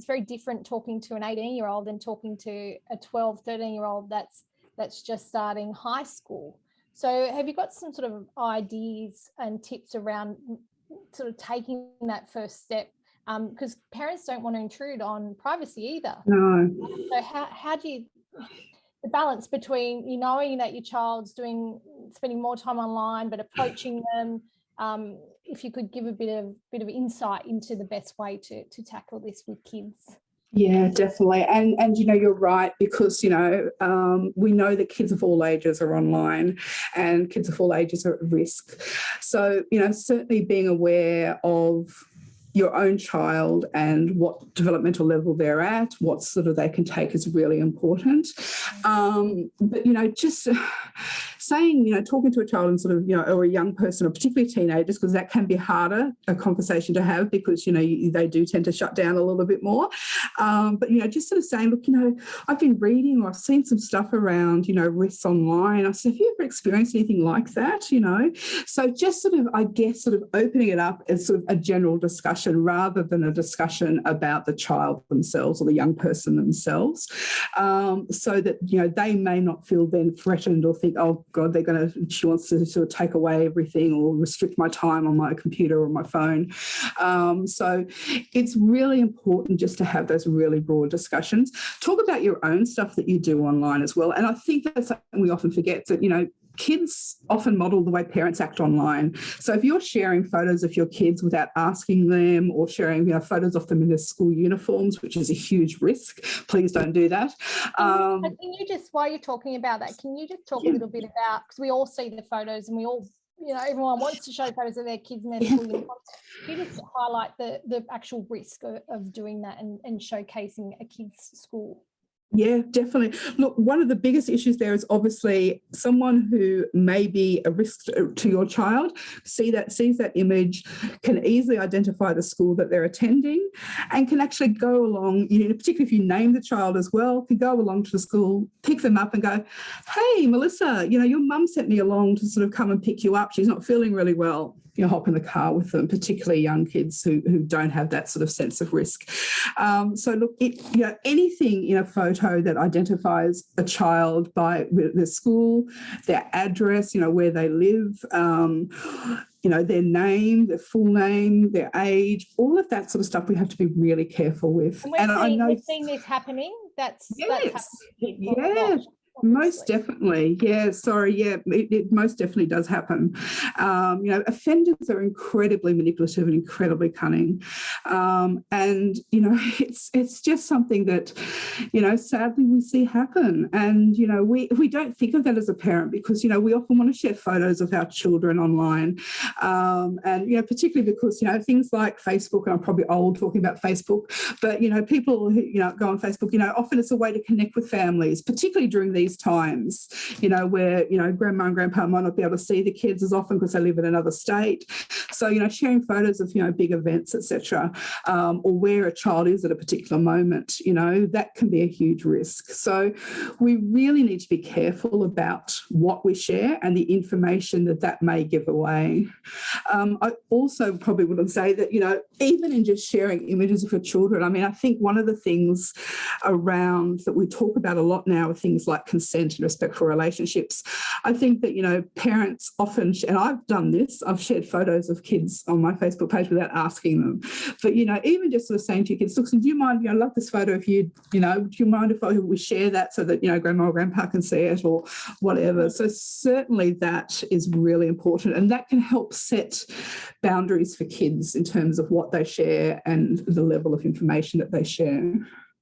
it's very different talking to an 18 year old than talking to a 12, 13 year old that's that's just starting high school. So have you got some sort of ideas and tips around sort of taking that first step? Because um, parents don't want to intrude on privacy either. No. So how, how do you, the balance between you knowing that your child's doing, spending more time online, but approaching them, um, if you could give a bit of bit of insight into the best way to, to tackle this with kids. Yeah, definitely. And, and you know, you're right, because, you know, um, we know that kids of all ages are online and kids of all ages are at risk. So, you know, certainly being aware of your own child and what developmental level they're at, what sort of they can take is really important. Um, but, you know, just saying, you know, talking to a child and sort of, you know, or a young person or particularly teenagers, because that can be harder a conversation to have because, you know, you, they do tend to shut down a little bit more. Um, but, you know, just sort of saying, look, you know, I've been reading or I've seen some stuff around, you know, risks online. I said, have you ever experienced anything like that, you know? So just sort of, I guess, sort of opening it up as sort of a general discussion rather than a discussion about the child themselves or the young person themselves. Um, so that, you know, they may not feel then threatened or think, oh, God, they're going to, she wants to sort of take away everything or restrict my time on my computer or my phone. Um, so it's really important just to have those really broad discussions. Talk about your own stuff that you do online as well. And I think that's something we often forget that, you know, kids often model the way parents act online. So if you're sharing photos of your kids without asking them or sharing you know, photos of them in their school uniforms, which is a huge risk, please don't do that. Um, can you just, while you're talking about that, can you just talk yeah. a little bit about, because we all see the photos and we all you know, everyone wants to show photos of their kids in their school uniforms. Can you just highlight the, the actual risk of, of doing that and, and showcasing a kid's school yeah, definitely. Look, one of the biggest issues there is obviously someone who may be a risk to your child, see that sees that image, can easily identify the school that they're attending and can actually go along, you know, particularly if you name the child as well, can go along to the school, pick them up and go, hey, Melissa, you know, your mum sent me along to sort of come and pick you up. She's not feeling really well you know, hop in the car with them, particularly young kids who, who don't have that sort of sense of risk. Um, so look, it, you know, anything in a photo that identifies a child by their school, their address, you know, where they live, um, you know, their name, their full name, their age, all of that sort of stuff we have to be really careful with. And, we're and seeing, I know we're seeing this happening. That's yes, that's most definitely. Yeah, sorry. Yeah, it, it, most definitely does happen. Um, you know, offenders are incredibly manipulative and incredibly cunning. Um, and, you know, it's it's just something that, you know, sadly we see happen. And, you know, we, we don't think of that as a parent because, you know, we often want to share photos of our children online. Um, and, you know, particularly because, you know, things like Facebook, and I'm probably old talking about Facebook, but, you know, people who, you know, go on Facebook, you know, often it's a way to connect with families, particularly during these times, you know, where, you know, grandma and grandpa might not be able to see the kids as often because they live in another state. So, you know, sharing photos of, you know, big events, etc., um, or where a child is at a particular moment, you know, that can be a huge risk. So we really need to be careful about what we share and the information that that may give away. Um, I also probably wouldn't say that, you know, even in just sharing images of your children, I mean, I think one of the things around that we talk about a lot now are things like consent and respectful relationships. I think that, you know, parents often, and I've done this, I've shared photos of kids on my Facebook page without asking them. But, you know, even just sort of saying to your kids, look, do you mind, you know, I love this photo of you, you know, do you mind if I, we share that so that, you know, grandma or grandpa can see it or whatever. So certainly that is really important and that can help set boundaries for kids in terms of what they share and the level of information that they share.